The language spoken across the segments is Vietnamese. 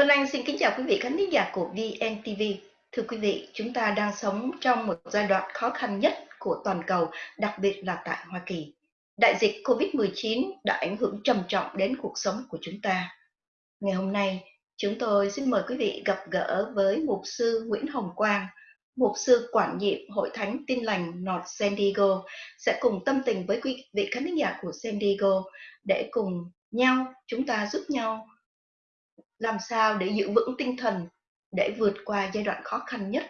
Vân Anh xin kính chào quý vị khán giả của VNTV. Thưa quý vị, chúng ta đang sống trong một giai đoạn khó khăn nhất của toàn cầu, đặc biệt là tại Hoa Kỳ. Đại dịch COVID-19 đã ảnh hưởng trầm trọng đến cuộc sống của chúng ta. Ngày hôm nay, chúng tôi xin mời quý vị gặp gỡ với Mục sư Nguyễn Hồng Quang, Mục sư quản nhiệm Hội Thánh Tin Lành North San Diego sẽ cùng tâm tình với quý vị khán giả của San Diego để cùng nhau chúng ta giúp nhau làm sao để giữ vững tinh thần để vượt qua giai đoạn khó khăn nhất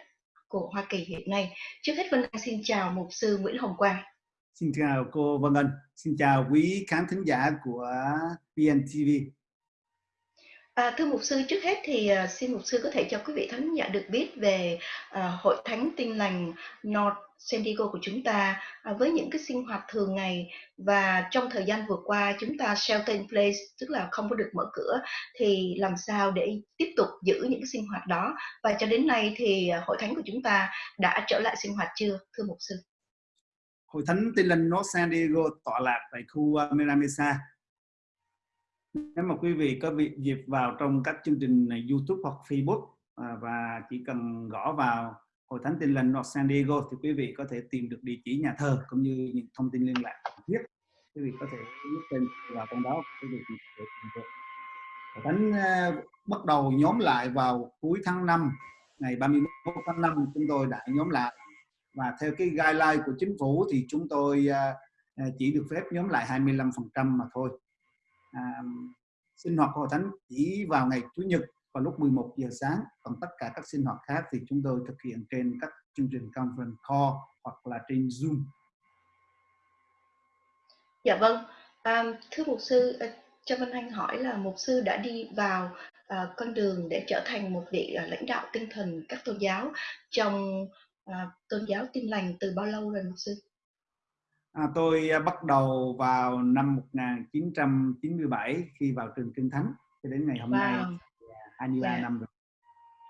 của Hoa Kỳ hiện nay. Trước hết Vân Anh xin chào Mục sư Nguyễn Hồng Quang. Xin chào cô Vân Anh, xin chào quý khán thính giả của VNTV. À, thưa mục sư, trước hết thì uh, xin mục sư có thể cho quý vị thánh giả được biết về uh, hội thánh tin lành North San Diego của chúng ta uh, với những cái sinh hoạt thường ngày và trong thời gian vừa qua chúng ta shelter in place tức là không có được mở cửa thì làm sao để tiếp tục giữ những cái sinh hoạt đó và cho đến nay thì uh, hội thánh của chúng ta đã trở lại sinh hoạt chưa thưa mục sư? Hội thánh tin lành North San Diego tọa lạc tại khu uh, Miramesa nếu mà quý vị có việc dịp vào trong các chương trình này, YouTube hoặc Facebook à, và chỉ cần gõ vào hội thánh tin lành North San Diego thì quý vị có thể tìm được địa chỉ nhà thờ cũng như những thông tin liên lạc cần thiết. Quý vị có thể nhấn tên vào trong đó quý vị có thể tìm được. Hội thánh à, bắt đầu nhóm lại vào cuối tháng 5 ngày 31 tháng 5 chúng tôi đã nhóm lại. Và theo cái guideline của chính phủ thì chúng tôi à, à chỉ được phép nhóm lại 25% mà thôi à, sinh hoạt hội thánh chỉ vào ngày chủ nhật vào lúc 11 giờ sáng còn tất cả các sinh hoạt khác thì chúng tôi thực hiện trên các chương trình conference call hoặc là trên zoom dạ vâng à, thưa mục sư à, cho Văn Anh hỏi là mục sư đã đi vào à, con đường để trở thành một vị à, lãnh đạo tinh thần các tôn giáo trong à, tôn giáo tin lành từ bao lâu rồi mục sư? À, tôi à, bắt đầu vào năm 1997 khi vào trường Kinh Thánh cho đến ngày hôm wow. nay 23 yeah. năm rồi.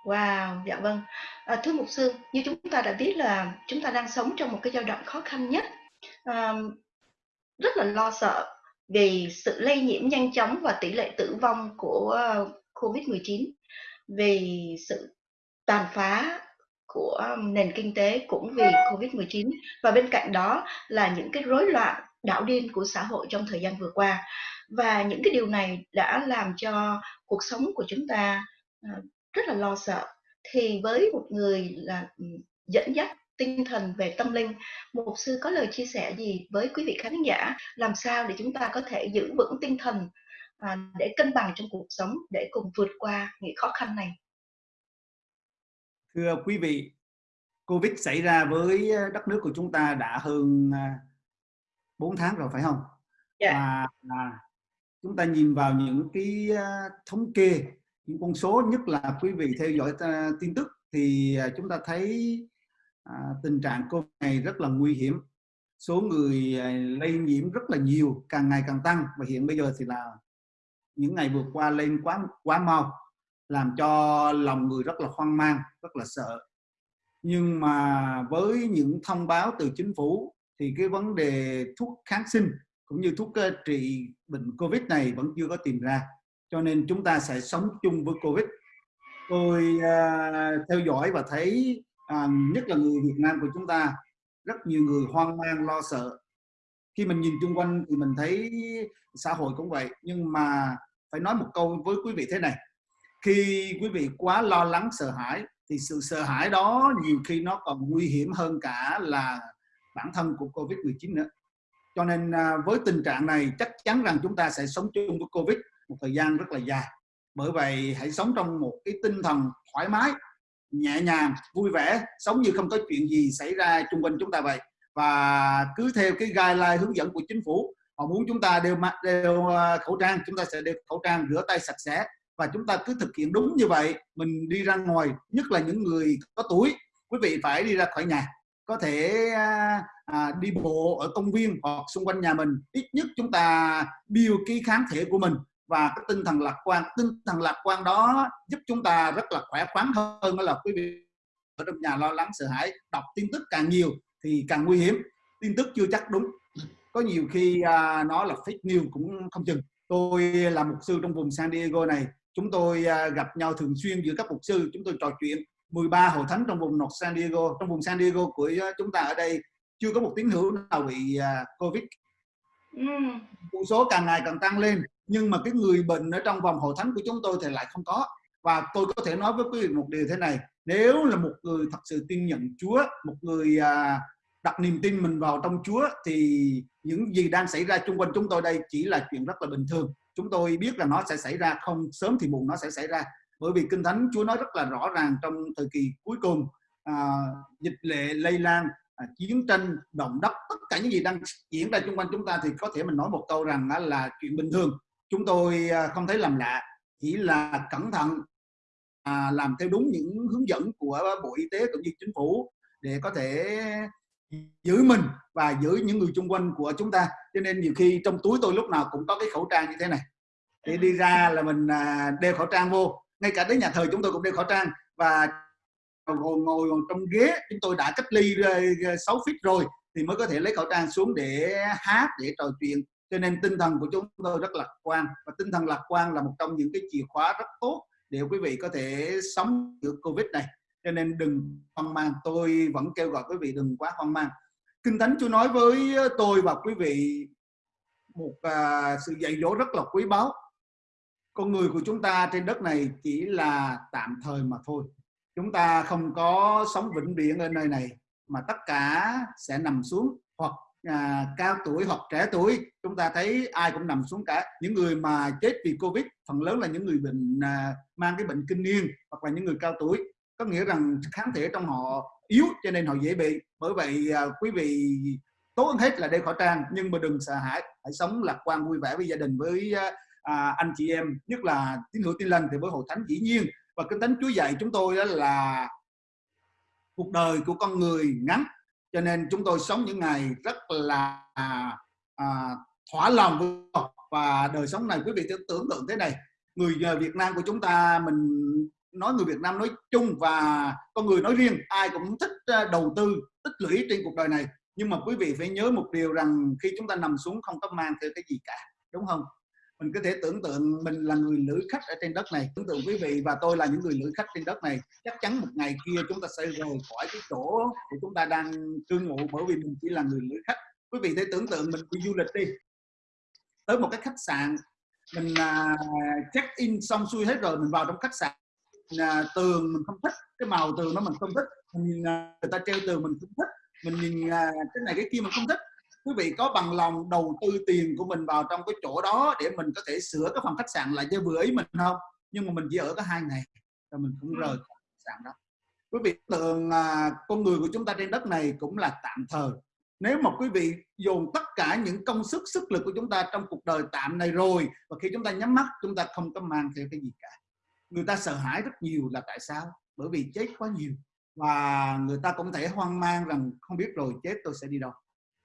Wow, dạ vâng. À, thưa mục sư, như chúng ta đã biết là chúng ta đang sống trong một cái giai đoạn khó khăn nhất, à, rất là lo sợ vì sự lây nhiễm nhanh chóng và tỷ lệ tử vong của COVID-19, vì sự tàn phá của nền kinh tế cũng vì Covid-19 và bên cạnh đó là những cái rối loạn đảo điên của xã hội trong thời gian vừa qua. Và những cái điều này đã làm cho cuộc sống của chúng ta ờ, rất là lo sợ. Thì với một người là ừ, dẫn dắt tinh thần về tâm linh một sư có lời chia sẻ gì với quý vị khán giả làm sao để chúng ta có thể giữ vững tinh thần à, để cân bằng trong cuộc sống để cùng vượt qua những khó khăn này? Thưa quý vị, Covid xảy ra với ờ, đất nước của chúng ta đã hơn 4 ờ, tháng rồi phải không? Yeah. Dạ. Và chúng ta nhìn vào những cái ờ, thống kê, những con số nhất là quý vị theo dõi tin tức thì chúng ta thấy tình trạng Covid này rất là nguy hiểm. Số người lây nhiễm rất là nhiều, càng ngày càng tăng và hiện bây giờ thì là những ngày vừa qua lên quá quá mau làm cho lòng người rất là hoang mang rất là sợ. Nhưng mà với những thông báo từ chính phủ thì cái vấn đề thuốc kháng sinh cũng như thuốc trị bệnh covid này vẫn chưa có tìm ra. Cho nên chúng ta sẽ sống chung với covid. Tôi uh, theo dõi và thấy uh, nhất là người Việt Nam của chúng ta rất nhiều người hoang mang lo sợ. Khi mình nhìn chung quanh thì mình thấy xã hội cũng vậy. Nhưng mà phải nói một câu với quý vị thế này khi quý vị quá lo lắng sợ hãi thì sự sợ hãi đó nhiều khi nó còn nguy hiểm hơn cả là bản thân của Covid-19 nữa. Cho nên à, với tình trạng này chắc chắn rằng chúng ta sẽ sống chung với Covid một thời gian rất là dài. Bởi vậy hãy sống trong một cái tinh thần thoải mái, nhẹ nhàng, vui vẻ, sống như không có chuyện gì xảy ra chung quanh chúng ta vậy. Và cứ theo cái guideline hướng dẫn của chính phủ, họ muốn chúng ta đeo, đeo à, khẩu trang, chúng ta sẽ đeo khẩu trang, rửa tay sạch sẽ, và chúng ta cứ thực hiện đúng như vậy mình đi ra ngoài nhất là những người có tuổi quý vị phải đi ra khỏi nhà. Có thể à, à, đi bộ ở công viên hoặc xung quanh nhà mình ít nhất chúng ta build cái kháng thể của mình. Và cái tinh thần lạc quan tinh thần lạc quan đó giúp chúng ta rất là khỏe khoắn hơn đó là quý vị ở trong nhà lo lắng sợ hãi đọc tin tức càng nhiều thì càng nguy hiểm. Tin tức chưa chắc đúng. Có nhiều khi à, nó là fake news cũng không chừng. Tôi là mục sư trong vùng San Diego này chúng tôi à, gặp nhau thường xuyên giữa các mục sư. Chúng tôi trò chuyện 13 hội thánh trong vùng North San Diego trong vùng San Diego của chúng ta ở đây. Chưa có một tín hữu nào bị uh, Covid. Con số càng ngày càng tăng lên nhưng mà cái người bệnh ở trong vòng hội thánh của chúng tôi thì lại không có. Và tôi có thể nói với quý vị một điều thế này nếu là một người thật sự tin nhận Chúa một người à, đặt niềm tin mình vào trong Chúa thì những gì đang xảy ra chung quanh chúng tôi đây chỉ là chuyện rất là bình thường chúng tôi biết là nó sẽ xảy ra không sớm thì muộn nó sẽ xảy ra. Bởi vì kinh thánh Chúa nói rất là rõ ràng trong thời kỳ cuối cùng à, dịch lệ lây lan à, chiến tranh động đất tất cả những gì đang diễn ra xung quanh chúng ta thì có thể mình nói một câu rằng là chuyện bình thường. Chúng tôi à, không thấy làm lạ chỉ là cẩn thận à, làm theo đúng những hướng dẫn của bộ y tế cũng như chính phủ để có thể giữ mình và giữ những người chung quanh của chúng ta. Cho nên nhiều khi trong túi tôi lúc nào cũng có cái khẩu trang như thế này. Để đi ra là mình à, đeo khẩu trang vô. Ngay cả đến nhà thờ chúng tôi cũng đeo khẩu trang. Và ngồi ngồi trong ghế, chúng tôi đã cách ly ờ, ờ, 6 feet rồi thì mới có thể lấy khẩu trang xuống để hát, để trò chuyện. Cho nên tinh thần của chúng tôi rất lạc quan. Và tinh thần lạc quan là một trong những cái chìa khóa rất tốt để quý vị có thể sống được covid này cho nên đừng hoang mang. Tôi vẫn kêu gọi quý vị đừng quá hoang mang. Kinh thánh chúa nói với ờ, tôi và quý vị một à, sự dạy dỗ rất là quý báu. Con người của chúng ta trên đất này chỉ là tạm thời mà thôi. Chúng ta không có sống vĩnh viễn ở nơi này mà tất cả sẽ nằm xuống hoặc à, cao tuổi hoặc trẻ tuổi. Chúng ta thấy ai cũng nằm xuống cả. Những người mà chết vì covid phần lớn là những người bệnh à, mang cái bệnh kinh niên hoặc là những người cao tuổi có nghĩa rằng kháng thể trong họ yếu cho nên họ dễ bị. Bởi vậy à, quý vị tốt hơn hết là đeo khẩu trang nhưng mà đừng sợ hãi hãy sống lạc quan vui vẻ với gia đình với à, à anh chị em nhất là tín hữu tin lành thì với hội thánh dĩ nhiên. Và kinh thánh Chúa dạy chúng tôi đó là cuộc đời của con người ngắn cho nên chúng tôi sống những ngày rất là à, thỏa lòng với và đời sống này quý vị tưởng tượng thế này người à, Việt Nam của chúng ta mình nói người Việt Nam nói chung và con người nói riêng, ai cũng thích ờ, đầu tư, tích lũy trên cuộc đời này. Nhưng mà quý vị phải nhớ một điều rằng khi chúng ta nằm xuống không có mang theo cái gì cả, đúng không? Mình có thể tưởng tượng mình là người lữ khách ở trên đất này, tưởng tượng quý vị và tôi là những người lữ khách trên đất này. Chắc chắn một ngày kia chúng ta sẽ rời khỏi cái chỗ của chúng ta đang cư ngụ bởi vì mình chỉ là người lữ khách. Quý vị thể tưởng tượng mình đi du lịch đi, tới một cái khách sạn, mình à, check in xong xuôi hết rồi mình vào trong khách sạn uh, tường mình không thích cái màu tường nó mình không thích mình nhìn uh, người ta treo tường mình không thích mình nhìn uh, cái này cái kia mình không thích. Quý vị có bằng lòng đầu tư tiền của mình vào trong cái chỗ đó để mình có thể sửa cái phòng khách sạn lại cho vừa ý mình không? Nhưng mà mình chỉ ở có hai ngày rồi mình cũng rời khỏi khách sạn đó. Quý vị tưởng à, con người của chúng ta trên đất này cũng là tạm thời. Nếu mà quý vị dồn tất cả những công sức sức lực của chúng ta trong cuộc đời tạm này rồi và khi chúng ta nhắm mắt chúng ta không có mang theo cái gì cả người ta sợ hãi rất nhiều là tại sao? Bởi vì chết quá nhiều. Và người ta cũng thể hoang mang rằng, không biết rồi, chết, tôi sẽ đi đâu.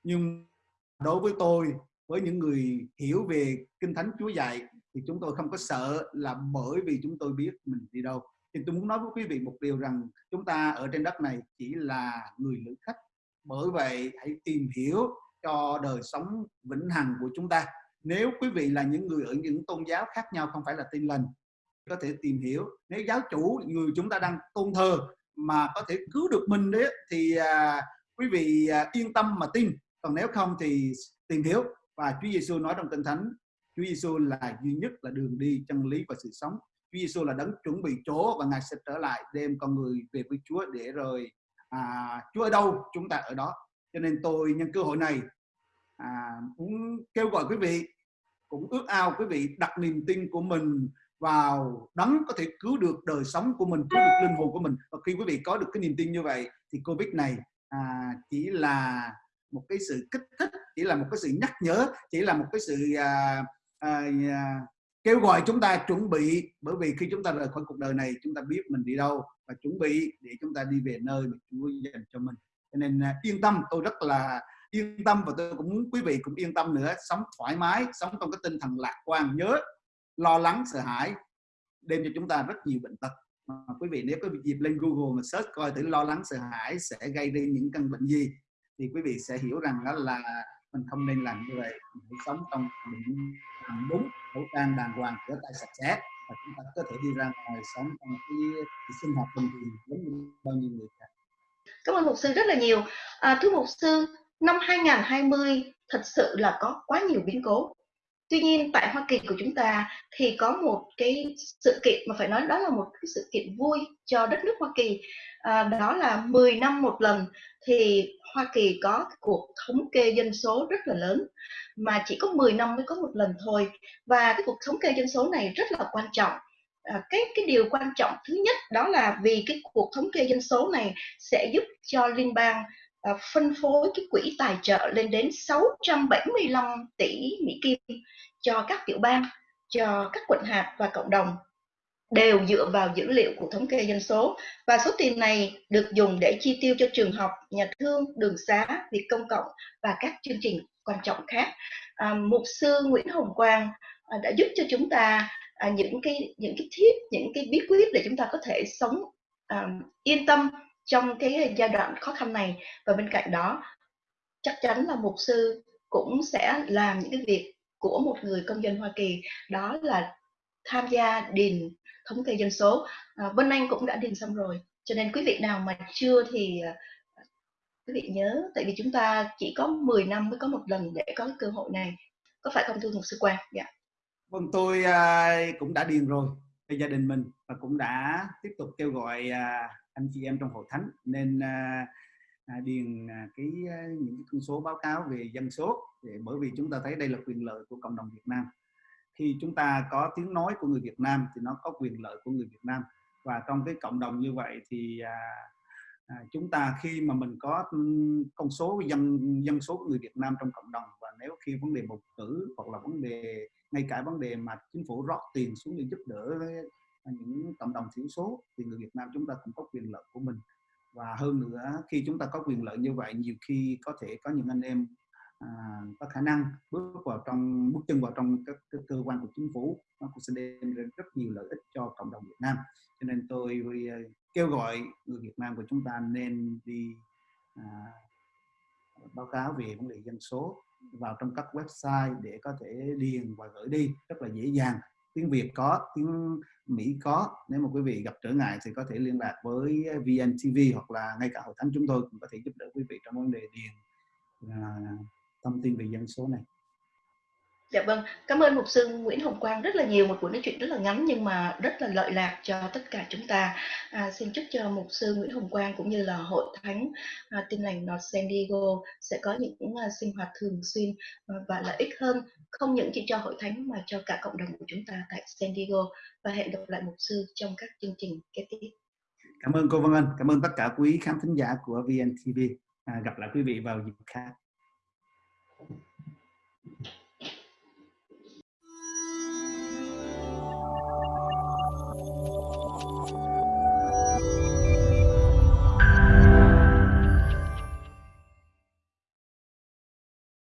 Nhưng đối với tôi, với những người hiểu về kinh thánh Chúa dạy, thì chúng tôi không có sợ là bởi vì chúng tôi biết mình đi đâu. Thì tôi muốn nói với quý vị một điều rằng, chúng ta ở trên đất này chỉ là người lữ khách. Bởi vậy, hãy tìm hiểu cho đời sống vĩnh hằng của chúng ta. Nếu quý vị là những người ở những tôn giáo khác nhau, không phải là tin lành có thể tìm hiểu. Nếu giáo chủ người chúng ta đang tôn thờ mà có thể cứu được mình đấy thì à, quý vị à, yên tâm mà tin. Còn nếu không thì tìm hiểu. Và Chúa Giêsu nói trong Kinh Thánh Chúa Giêsu là duy nhất là đường đi chân lý và sự sống. Chúa Giêsu là đấng chuẩn bị chỗ và ngài sẽ trở lại đem con người về với Chúa để rồi à, Chúa ở đâu chúng ta ở đó. Cho nên tôi nhân cơ hội này à, muốn kêu gọi quý vị cũng ước ao quý vị đặt niềm tin của mình vào đấng có thể cứu được đời sống của mình cứu được linh hồn của mình. Và khi quý vị có được cái niềm tin như vậy thì covid này à, chỉ là một cái sự kích thích chỉ là một cái sự nhắc nhở chỉ là một cái sự à, à, à, kêu gọi chúng ta chuẩn bị. Bởi vì khi chúng ta rời khỏi cuộc đời này chúng ta biết mình đi đâu và chuẩn bị để chúng ta đi về nơi mà Chúa dành cho mình. Cho nên à, yên tâm tôi rất là yên tâm và tôi cũng muốn quý vị cũng yên tâm nữa. Sống thoải mái sống trong cái tinh thần lạc quan nhớ lo lắng sợ hãi đem cho chúng ta rất nhiều bệnh tật. Mà quý vị nếu có dịp lên Google mà search coi thử lo lắng sợ hãi sẽ gây ra những căn bệnh gì thì quý vị sẽ hiểu rằng đó là mình không nên làm như vậy. Mình phải sống trong đúng đúng khẩu trang đàng hoàng rửa tay sạch sẽ và chúng ta có thể đi ra ngoài sống trong cái, cái sinh hoạt bình thường giống như bao nhiêu người khác. Cảm ơn mục sư rất là nhiều. À, thưa mục sư năm 2020 thật sự là có quá nhiều biến cố tuy nhiên tại Hoa Kỳ của chúng ta thì có một cái sự kiện mà phải nói đó là một cái sự kiện vui cho đất nước Hoa Kỳ. À, đó là 10 năm một lần thì Hoa Kỳ có cuộc thống kê dân số rất là lớn mà chỉ có 10 năm mới có một lần thôi. Và cái cuộc thống kê dân số này rất là quan trọng. À, cái cái điều quan trọng thứ nhất đó là vì cái cuộc thống kê dân số này sẽ giúp cho liên bang À, phân phối cái quỹ tài trợ lên đến 675 tỷ Mỹ Kim cho các tiểu bang, cho các quận hạt và cộng đồng đều dựa vào dữ liệu của thống kê dân số và số tiền này được dùng để chi tiêu cho trường học, nhà thương, đường xá, việc công cộng và các chương trình quan trọng khác. À, mục sư Nguyễn Hồng Quang à, đã giúp cho chúng ta à, những cái những cái tip, những cái bí quyết để chúng ta có thể sống à, yên tâm trong cái giai đoạn khó khăn này. Và bên cạnh đó chắc chắn là mục sư cũng sẽ làm những cái việc của một người công dân Hoa Kỳ đó là tham gia điền thống kê dân số. À, Vân Anh cũng đã điền xong rồi cho nên quý vị nào mà chưa thì à, quý vị nhớ tại vì chúng ta chỉ có 10 năm mới có một lần để có cơ hội này. Có phải không thưa mục sư quan dạ. Vâng tôi uh, cũng đã điền rồi về gia đình mình và cũng đã tiếp tục kêu gọi uh, anh chị em trong hội thánh nên uh, điền à, cái những cái con số báo cáo về dân số để bởi vì chúng ta thấy đây là quyền lợi của cộng đồng Việt Nam. Khi chúng ta có tiếng nói của người Việt Nam thì nó có quyền lợi của người Việt Nam. Và trong cái cộng đồng như vậy thì à, à, chúng ta khi mà mình có con số dân dân số của người Việt Nam trong cộng đồng và nếu khi vấn đề bầu cử hoặc là vấn đề ngay cả vấn đề mà chính phủ rót tiền xuống để giúp đỡ những cộng đồng thiểu số thì người Việt Nam chúng ta cũng có quyền lợi của mình. Và hơn nữa khi chúng ta có quyền lợi như vậy nhiều khi có thể có những anh em à, có khả năng bước vào trong bước chân vào trong các, các cơ quan của chính phủ nó cũng sẽ đem đến rất nhiều lợi ích cho cộng đồng Việt Nam. Cho nên tôi à, kêu gọi người Việt Nam của chúng ta nên đi à, báo cáo về vấn đề dân số vào trong các website để có thể điền và gửi đi rất là dễ dàng tiếng Việt có tiếng Mỹ có. Nếu mà quý vị gặp trở ngại thì có thể liên lạc với VNTV hoặc là ngay cả hội thánh chúng tôi cũng có thể giúp đỡ quý vị trong vấn đề điền à, thông tin về dân số này. Dạ vâng, cảm ơn mục sư Nguyễn Hồng Quang rất là nhiều một buổi nói chuyện rất là ngắn nhưng mà rất là lợi lạc cho tất cả chúng ta. À, xin chúc cho mục sư Nguyễn Hồng Quang cũng như là hội thánh à, Tin lành North San Diego sẽ có những à, sinh hoạt thường xuyên à, và lợi ích hơn không những chỉ cho hội thánh mà cho cả cộng đồng của chúng ta tại San Diego và hẹn gặp lại mục sư trong các chương trình kế tiếp. Cảm ơn cô Vân Anh, cảm ơn tất cả quý khán thính giả của VNTV. À, gặp lại quý vị vào dịp khác.